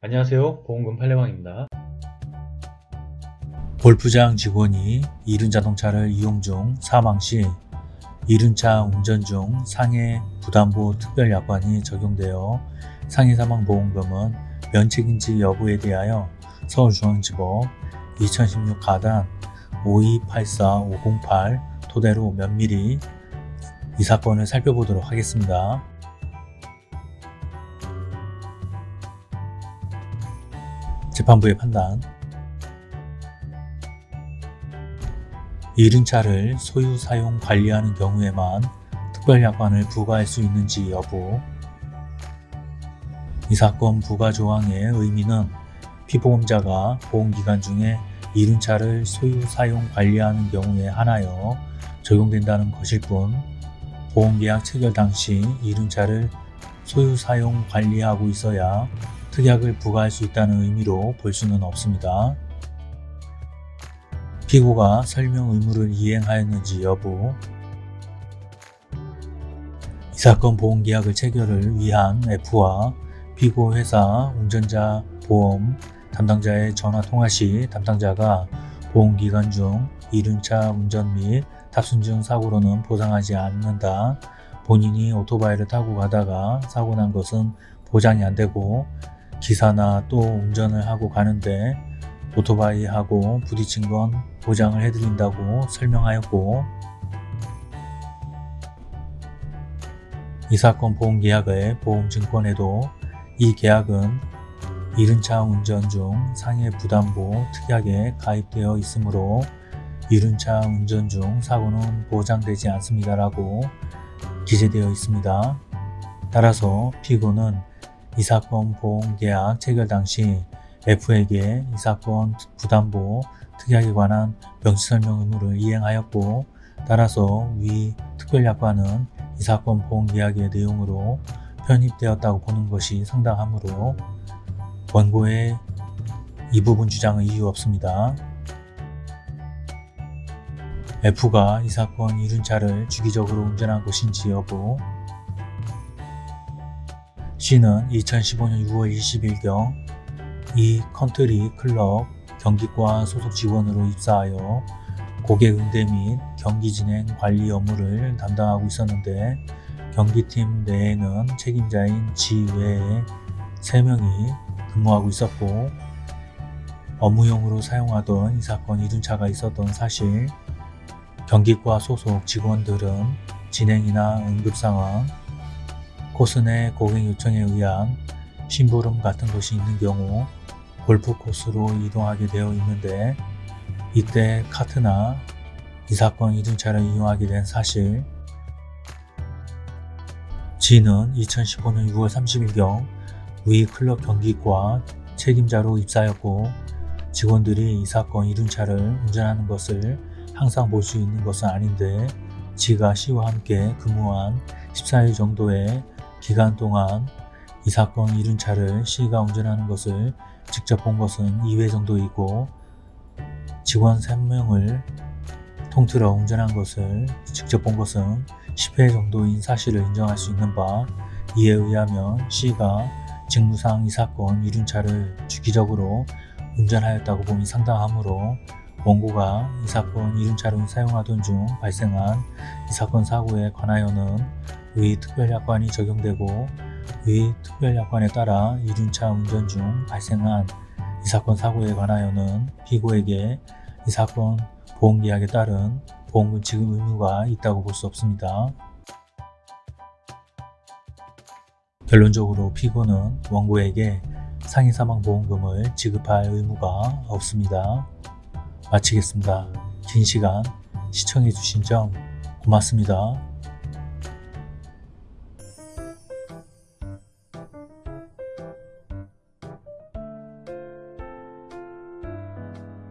안녕하세요 보험금 팔례방입니다 골프장 직원이 이륜 자동차를 이용 중 사망 시 이륜차 운전 중 상해 부담보 특별 약관이 적용되어 상해 사망 보험금은 면책인지 여부에 대하여 서울중앙지법 2016 가단 5284508 토대로 면밀히 이 사건을 살펴보도록 하겠습니다. 재판부의 판단. 이륜차를 소유, 사용, 관리하는 경우에만 특별약관을 부과할 수 있는지 여부. 이 사건 부과 조항의 의미는 피보험자가 보험기간 중에 이륜차를 소유, 사용, 관리하는 경우에 한하여 적용된다는 것일 뿐 보험계약 체결 당시 이륜차를 소유, 사용, 관리하고 있어야 특약을 부과할 수 있다는 의미로 볼 수는 없습니다. 피고가 설명 의무를 이행하였는지 여부 이 사건 보험계약을 체결을 위한 F와 피고 회사 운전자 보험 담당자의 전화 통화 시 담당자가 보험기간 중 이륜차 운전 및 탑승 중 사고로는 보상하지 않는다. 본인이 오토바이를 타고 가다가 사고 난 것은 보장이 안 되고 기사나 또 운전을 하고 가는데 오토바이하고 부딪힌 건 보장을 해드린다고 설명하였고 이 사건 보험계약의 보험증권에도 이 계약은 이륜차 운전 중 상해 부담보 특약에 가입되어 있으므로 이륜차 운전 중 사고는 보장되지 않습니다라고 기재되어 있습니다. 따라서 피고는 이 사건 보험 계약 체결 당시 F에게 이 사건 부담보 특약에 관한 명시설명 의무를 이행하였고 따라서 위 특별약관은 이 사건 보험 계약의 내용으로 편입되었다고 보는 것이 상당하므로 원고의 이 부분 주장은 이유 없습니다. F가 이 사건 이륜차를 주기적으로 운전한 것인지 여부 C는 2015년 6월 20일경 E 컨트리 클럽 경기과 소속 직원으로 입사하여 고객 응대 및 경기 진행 관리 업무를 담당하고 있었는데 경기팀 내에는 책임자인 G 외에 3명이 근무하고 있었고 업무용으로 사용하던 이 사건 이륜차가 있었던 사실 경기과 소속 직원들은 진행이나 응급상황, 코스 내 고객 요청에 의한 심부름 같은 것이 있는 경우 골프 코스로 이동하게 되어 있는데 이때 카트나 이 사건 이륜차를 이용하게 된 사실 지는 2015년 6월 30일경 위 클럽 경기과 책임자로 입사하였고 직원들이 이 사건 이륜차를 운전하는 것을 항상 볼 수 있는 것은 아닌데 지가 C와 함께 근무한 14일 정도의 기간 동안 이 사건 이륜 차를 C가 운전하는 것을 직접 본 것은 2회 정도이고 직원 3명을 통틀어 운전한 것을 직접 본 것은 10회 정도인 사실을 인정할 수 있는 바 이에 의하면 C가 직무상 이 사건 이륜차를 주기적으로 운전하였다고 봄이 상당하므로 원고가 이 사건 이륜차를 사용하던 중 발생한 이 사건 사고에 관하여는 의 특별약관이 적용되고 의 특별약관에 따라 이륜차 운전 중 발생한 이 사건 사고에 관하여는 피고에게 이 사건 보험계약에 따른 보험금 지급 의무가 있다고 볼 수 없습니다. 결론적으로 피고는 원고에게 상해사망보험금을 지급할 의무가 없습니다. 마치겠습니다. 긴 시간 시청해주신 점 고맙습니다.